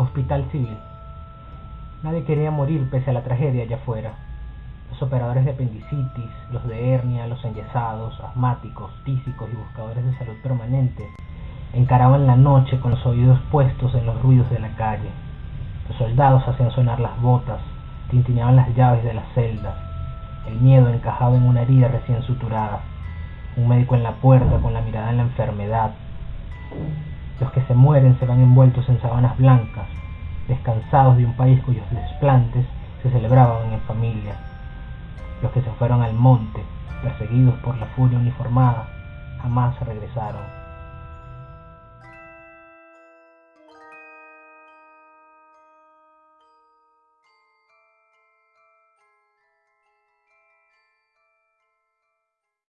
Hospital Civil. Nadie quería morir pese a la tragedia allá afuera. Los operadores de apendicitis, los de hernia, los enyesados, asmáticos, tísicos y buscadores de salud permanente encaraban la noche con los oídos puestos en los ruidos de la calle. Los soldados hacían sonar las botas, tintineaban las llaves de las celdas. El miedo encajaba en una herida recién suturada. Un médico en la puerta con la mirada en la enfermedad. Los que se mueren se van envueltos en sabanas blancas, descansados de un país cuyos desplantes se celebraban en familia. Los que se fueron al monte, perseguidos por la furia uniformada, jamás regresaron.